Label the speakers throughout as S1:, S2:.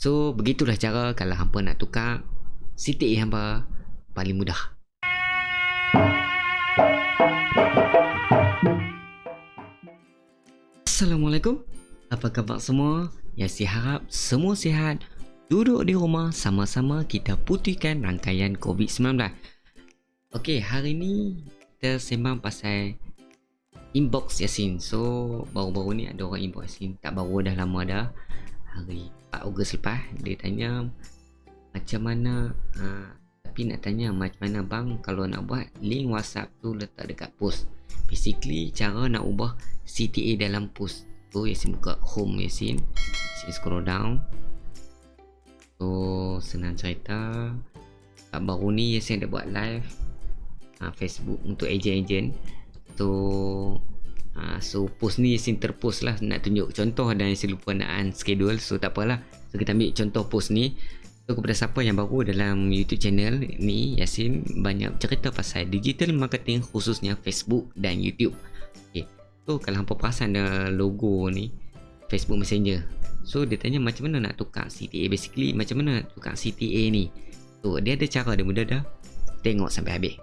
S1: So begitulah cara kalau hampa nak tukar CTA hampa paling mudah. Assalamualaikum. Apa khabar semua? Ya saya harap semua sihat. Duduk di rumah sama-sama kita putihkan rangkaian COVID-19. Okey, hari ni kita sembang pasal inbox Yasin. So, baru-baru ni ada orang inbox Yasin. Tak baru dah lama dah. Hari 4 Ogos lepas dia tanya macam mana? Ha, tapi nak tanya macam mana bang? Kalau nak buat link WhatsApp tu letak dekat post. Basically cara nak ubah CTA dalam post tu Yasin buka home Yasin. Yasin scroll down. So senang cerita. Kat baru ni Yasin ada buat live uh, Facebook untuk agent-agent. So uh, so post ni Yasin terpost lah nak tunjuk contoh dan Yasin lupa nak unschedule so tak apalah so kita ambil contoh post ni So kepada siapa yang baru dalam YouTube channel ni Yasin banyak cerita pasal digital marketing khususnya Facebook dan YouTube. Okay. So kalau hampa perasan ada logo ni Facebook Messenger. So dia tanya macam mana nak tukar CTA basically macam mana nak tukar CTA ni. So dia ada cara dia mudah dah. Tengok sampai habis.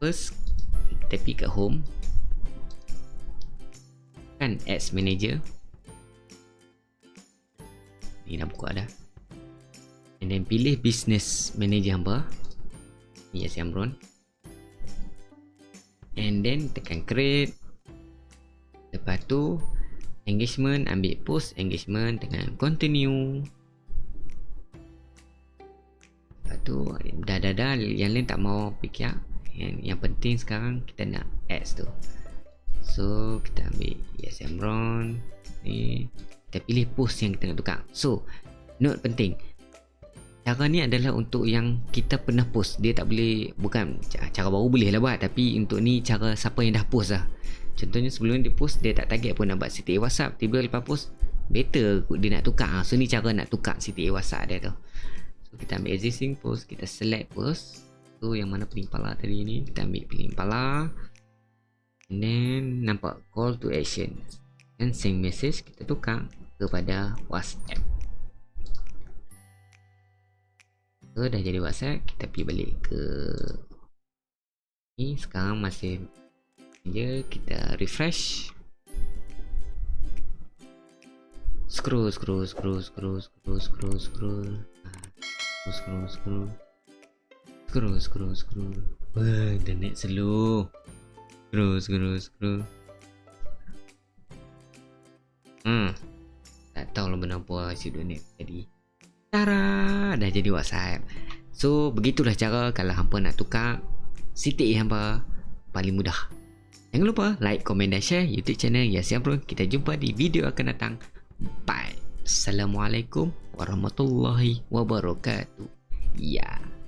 S1: First kita pergi kat home. Kan ads manager. Ni dah buka dah. And then pilih business manager hamba. Yes Amron. And then tekan create. Lepas tu engagement ambil post engagement dengan continue. Lepas tu dah dah dah yang lain tak mau fikir. Yang, yang penting sekarang kita nak ads tu so kita ambil yes Amron ni. Kita pilih post yang kita nak tukar. So note penting. Cara ni adalah untuk yang kita pernah post. Dia tak boleh bukan cara baru boleh lah buat tapi untuk ni cara siapa yang dah post lah. Contohnya sebelum dia post dia tak target pun nak buat CTA WhatsApp. Tiba lepas post better dia nak tukar. So ni cara nak tukar CTA WhatsApp dia tu. So kita ambil existing post kita select post. So yang mana pilih pala tadi ni kita ambil pilih pala and then nampak call to action. Dan send message kita tukar kepada WhatsApp. Ke dah jadi whatsapp kita pergi balik ke ni. Sekarang masih je kita refresh. Scroll scroll scroll scroll scroll scroll scroll. Scroll scroll scroll. Scroll scroll wah the net slow scroll scroll scroll hmm tak tahu lah kenapa si donate tadi Tara, dah jadi WhatsApp. So, begitulah cara kalau hampa nak tukar CTA hampa paling mudah. Jangan lupa like, komen dan share YouTube channel Yasin Bro. Kita jumpa di video akan datang. Bye. Assalamualaikum warahmatullahi wabarakatuh. Ya. Yeah.